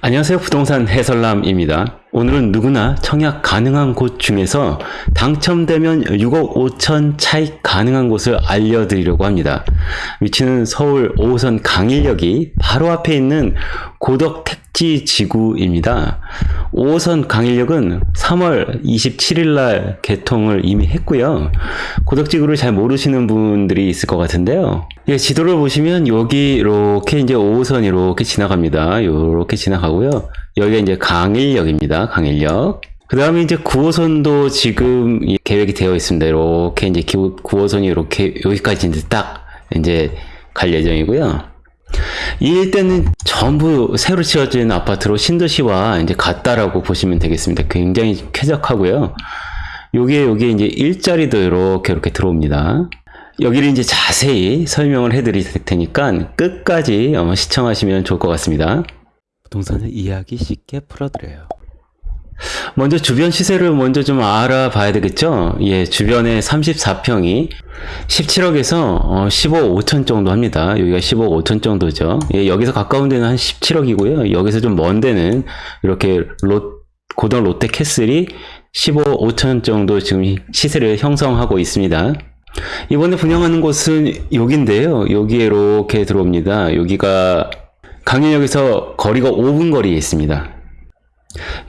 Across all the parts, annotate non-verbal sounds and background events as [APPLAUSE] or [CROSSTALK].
안녕하세요. 부동산 해설남입니다. 오늘은 누구나 청약 가능한 곳 중에서 당첨되면 6억 5천 차익 가능한 곳을 알려드리려고 합니다. 위치는 서울 5호선 강일역이 바로 앞에 있는 고덕 택지 지구입니다. 5호선 강일역은 3월 27일 날 개통을 이미 했고요. 고덕 지구를 잘 모르시는 분들이 있을 것 같은데요. 예, 지도를 보시면 여기 이렇게 이제 5호선이 이렇게 지나갑니다. 이렇게 지나가고요. 여기가 이제 강일역입니다. 강일역. 그 다음에 이제 9호선도 지금 이 계획이 되어 있습니다. 이렇게 이제 9호선이 이렇게 여기까지 이제 딱 이제 갈 예정이고요. 이 일대는 전부 새로 지어진 아파트로 신도시와 이제 같다라고 보시면 되겠습니다. 굉장히 쾌적하고요. 여기에 여기 이제 일자리도 이렇게 이렇게 들어옵니다. 여기를 이제 자세히 설명을 해드릴 테니까 끝까지 어, 시청하시면 좋을 것 같습니다. 부동산을 이해하기 쉽게 풀어드려요. 먼저 주변 시세를 먼저 좀 알아봐야 되겠죠? 예, 주변에 34평이 17억에서 15억 5천 정도 합니다. 여기가 15억 5천 정도죠. 예, 여기서 가까운 데는 한 17억이고요. 여기서 좀 먼 데는 이렇게 롯, 고등 롯데 캐슬이 15억 5천 정도 지금 시세를 형성하고 있습니다. 이번에 분양하는 곳은 여기인데요. 여기에 이렇게 들어옵니다. 여기가 강연역에서 거리가 5분 거리에 있습니다.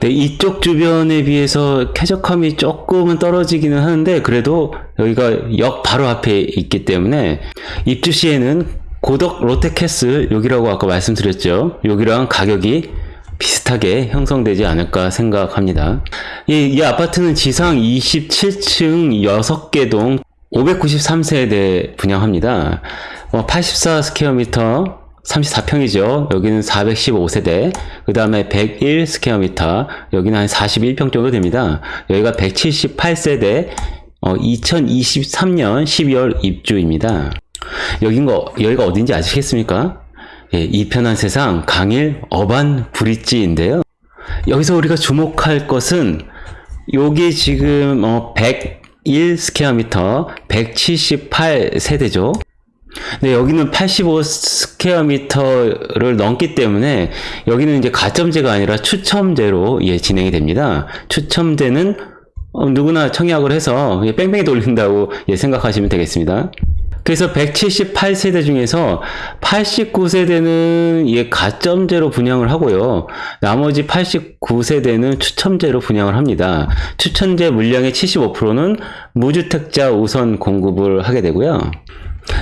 네, 이쪽 주변에 비해서 쾌적함이 조금은 떨어지기는 하는데 그래도 여기가 역 바로 앞에 있기 때문에 입주 시에는 고덕 롯데캐슬 여기라고 아까 말씀드렸죠. 여기랑 가격이 비슷하게 형성되지 않을까 생각합니다. 이, 이 아파트는 지상 27층 6개 동 593세대 분양합니다. 84 square meter 34평이죠. 여기는 415세대. 그 다음에 101 square meter. 여기는 한 41평 정도 됩니다. 여기가 178세대. 어, 2023년 12월 입주입니다. 여긴 거, 여기가 어딘지 아시겠습니까? 예, 이 편한 세상 강일 어반 브릿지인데요. 여기서 우리가 주목할 것은 여기 지금 어, 101 square meter 178 세대죠. 네, 여기는 85 square meter를 넘기 때문에 여기는 이제 가점제가 아니라 추첨제로 예, 진행이 됩니다. 추첨제는 어, 누구나 청약을 해서 예, 뺑뺑이 돌린다고 예, 생각하시면 되겠습니다. 그래서 178세대 중에서 89세대는 예, 가점제로 분양을 하고요. 나머지 89세대는 추첨제로 분양을 합니다. 추첨제 물량의 75%는 무주택자 우선 공급을 하게 되고요.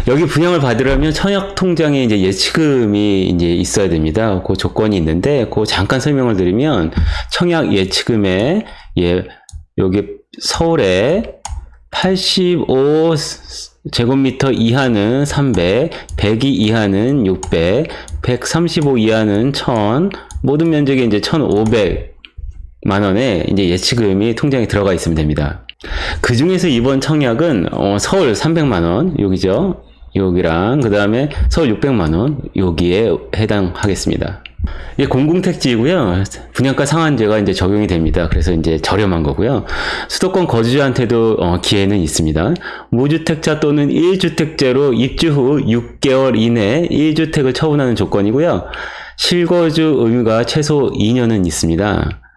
여기 분양을 받으려면 청약 통장에 이제 예치금이 이제 있어야 됩니다. 그 조건이 있는데, 그 잠깐 설명을 드리면 청약 예치금에 예 여기 서울에 85 제곱미터 이하는 300, 102 이하는 600, 135 이하는 1000, 모든 면적이 이제 1500만 원에 이제 예치금이 통장에 들어가 있으면 됩니다. 그 중에서 이번 청약은 어, 서울 300만 원 여기죠 여기랑 그 다음에 서울 600만 원 여기에 해당하겠습니다 이게 공공택지이고요. 분양가 상한제가 이제 적용이 됩니다. 그래서 이제 저렴한 거고요. 수도권 거주자한테도 어, 기회는 있습니다. 무주택자 또는 1주택제로 입주 후 6개월 이내 1주택을 처분하는 조건이고요. 실거주 의무가 최소 2년은 있습니다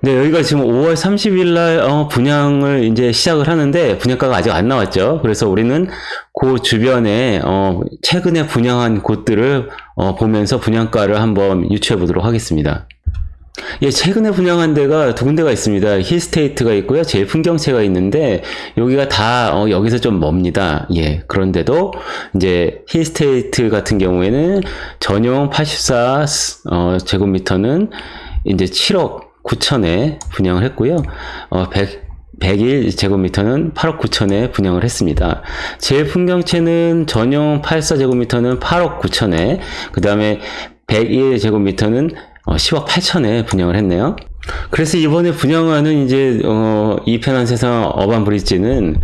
네, 여기가 지금 5월 30일 날 어, 분양을 이제 시작을 하는데 분양가가 아직 안 나왔죠. 그래서 우리는 그 주변에 어, 최근에 분양한 곳들을 어, 보면서 분양가를 한번 유추해 보도록 하겠습니다. 예, 최근에 분양한 데가 두 군데가 있습니다. 힐스테이트가 있고요. 제일 풍경채가 있는데 여기가 다 어, 여기서 좀 멉니다. 예, 그런데도 이제 힐스테이트 같은 경우에는 전용 84 어, 제곱미터는 이제 7억 9천에 분양을 했고요. 어, 100, 101 제곱미터는 8억 9천에 분양을 했습니다. 제 풍경채는 전용 84 제곱미터는 8억 9천에 그 다음에 101 제곱미터는 10억 어, 8천에 분양을 했네요. 그래서 이번에 분양하는 이제 어, 이 편한 세상 어반 브릿지는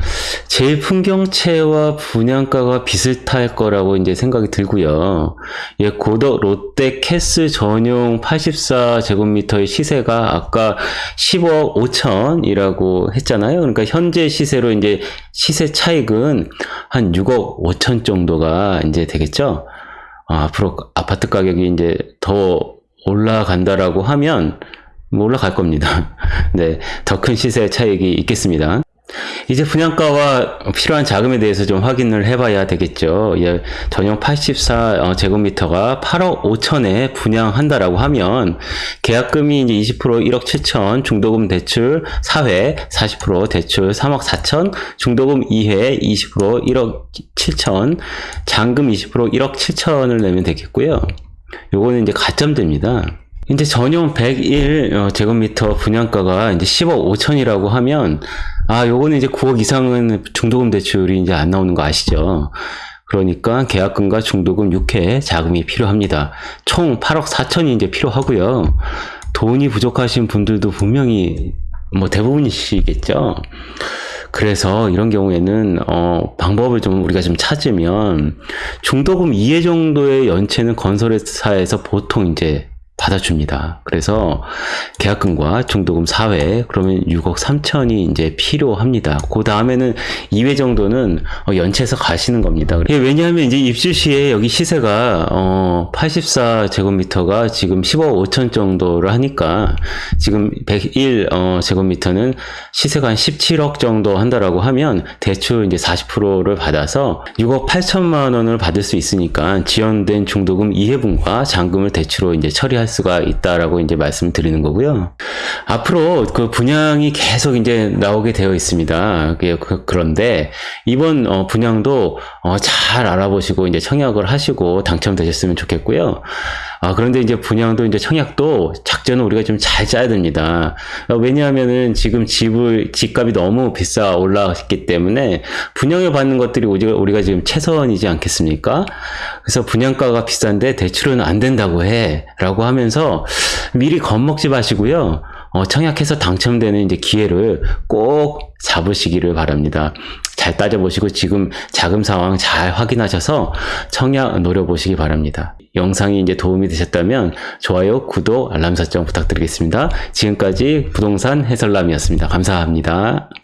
제일 풍경채와 분양가가 비슷할 거라고 이제 생각이 들고요. 예, 고덕 롯데 캐스 전용 84제곱미터의 시세가 아까 10억 5천이라고 했잖아요. 그러니까 현재 시세로 이제 시세 차익은 한 6억 5천 정도가 이제 되겠죠. 아, 앞으로 아파트 가격이 이제 더 올라간다라고 하면 뭐 올라갈 겁니다. [LAUGHS] 네, 더 큰 시세 차익이 있겠습니다. 이제 분양가와 필요한 자금에 대해서 좀 확인을 해봐야 되겠죠. 예, 전용 84 어, 제곱미터가 8억 5천에 분양한다라고 하면 계약금이 이제 20% 1억 7천, 중도금 대출 4회 40% 대출 3억 4천, 중도금 2회 20% 1억 7천, 잔금 20% 1억 7천을 내면 되겠고요. 요거는 이제 가점됩니다. 이제 전용 101 어, 제곱미터 분양가가 이제 10억 5천이라고 하면 아 요거는 이제 9억 이상은 중도금 대출이 이제 안 나오는 거 아시죠? 그러니까 계약금과 중도금 6회 자금이 필요합니다. 총 8억 4천이 이제 필요하고요. 돈이 부족하신 분들도 분명히 뭐 대부분이시겠죠. 그래서 이런 경우에는 어, 방법을 좀 우리가 좀 찾으면 중도금 2회 정도의 연체는 건설회사에서 보통 이제 받아줍니다. 그래서 계약금과 중도금 4회 그러면 6억 3천이 이제 필요합니다. 그 다음에는 2회 정도는 어, 연체해서 가시는 겁니다. 예, 왜냐하면 이제 입주 시에 여기 시세가 어, 84 제곱미터가 지금 15억 5천 정도를 하니까 지금 101 어, 제곱미터는 시세가 한 17억 정도 한다라고 하면 대출 이제 40%를 받아서 6억 8천만 원을 받을 수 있으니까 지연된 중도금 2회분과 잔금을 대출로 이제 처리 할 수가 있다라고 이제 말씀드리는 거고요. 앞으로 그 분양이 계속 이제 나오게 되어 있습니다. 그- 그- 그런데 이번 어, 분양도 어, 잘 알아보시고 이제 청약을 하시고 당첨되셨으면 좋겠고요. 아, 그런데 이제 분양도 이제 청약도 작전을 우리가 좀 잘 짜야 됩니다. 어, 왜냐하면은 지금 집을, 집값이 너무 비싸 올라갔기 때문에 분양을 받는 것들이 우리가, 우리가 지금 최선이지 않겠습니까? 그래서 분양가가 비싼데 대출은 안 된다고 해. 라고 하면서 미리 겁먹지 마시고요. 어, 청약해서 당첨되는 이제 기회를 꼭 잡으시기를 바랍니다. 잘 따져보시고 지금 자금 상황 잘 확인하셔서 청약 노려보시기 바랍니다. 영상이 이제 도움이 되셨다면 좋아요, 구독, 알람 설정 부탁드리겠습니다. 지금까지 부동산 해설남이었습니다. 감사합니다.